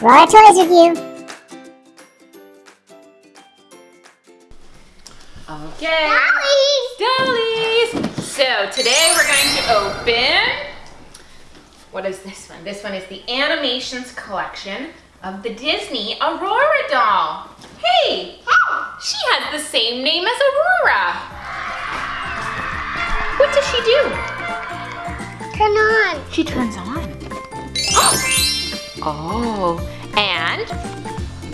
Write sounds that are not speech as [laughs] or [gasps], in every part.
Aurora Toys Review. Okay. Dollies! So today we're going to open, what is this one? This one is the Animations collection of the Disney Aurora doll. Hey, she has the same name as Aurora. What does she do? Turn on. She turns on. Oh, and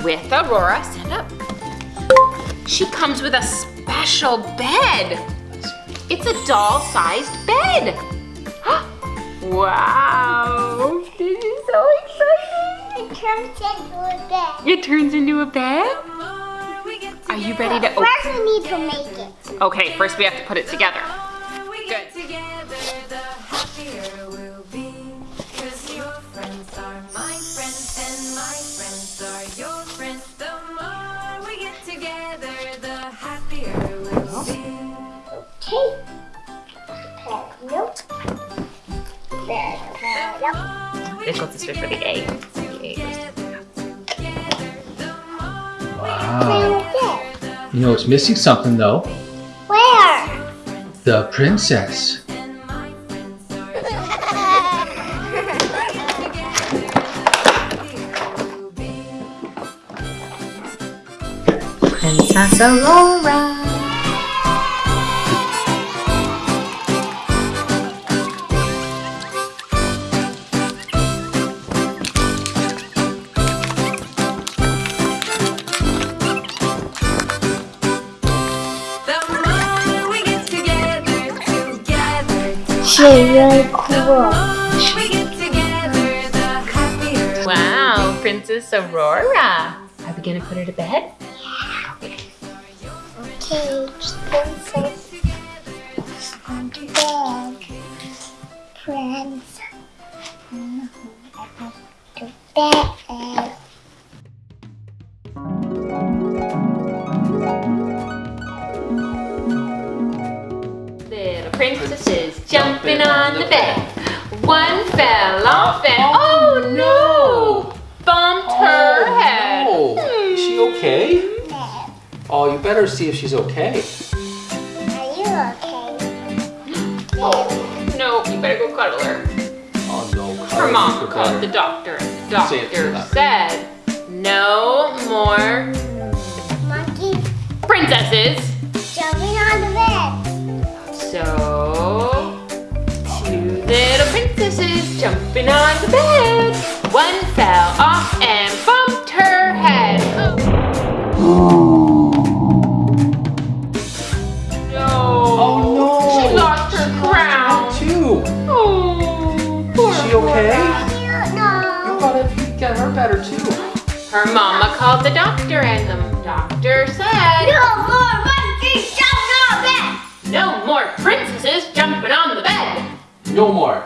with Aurora set up, she comes with a special bed. It's a doll-sized bed. [gasps] wow, this is so exciting. It turns into a bed. It turns into a bed? Are you ready to open? First, we need to make it. Okay, first we have to put it together. Nope. This one's for the A. The A. Wow. You know, it's missing something though. Where? The princess. Princess Aurora. Together, really cool. Wow, Princess Aurora. Are we gonna put her to bed? Okay, princess. On to bed. Friends. To bed. Little princesses jumping on the bed. One fell off and oh no! Bumped oh, her head. Oh, is she okay? Bed. Oh, you better see if she's okay. Are you okay? Oh no, you better go cuddle her. Oh no. Her mom you called the doctor and the Say it to doctor her. said no more Monkey princesses. jumping on the bed. So, jumping on the bed. One fell off and bumped her head. Oh. No. Oh no. She lost her crown. Too. Oh, poor Is she okay? No. You know. gotta get her better too. Her mama called the doctor and the doctor said, No more monkeys jumping on the bed. no more princesses jumping on the bed. No more.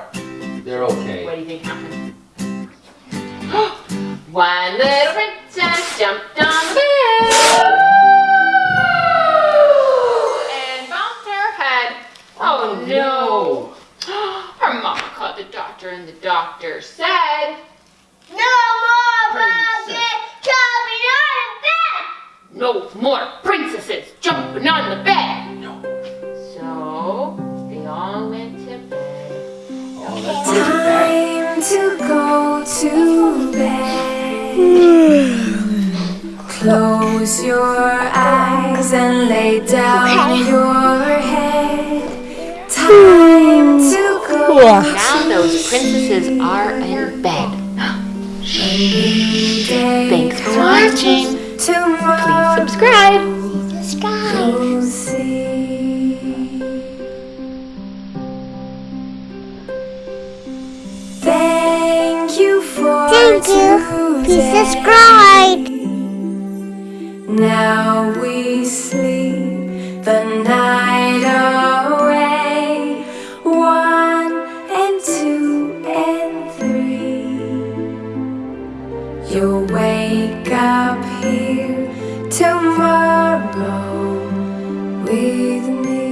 Doctor and the doctor said, No more monkeys jumping on the bed. no more princesses jumping on the bed. No. So they all went to bed. That's pretty. Time to go to bed. Close your eyes and lay down Okay. your head. Time [laughs] to. Now those princesses are in bed. Thanks for watching. Tomorrow Subscribe. Subscribe. Thank you for Thank you. Please subscribe. Now we sleep. wake up here tomorrow with me.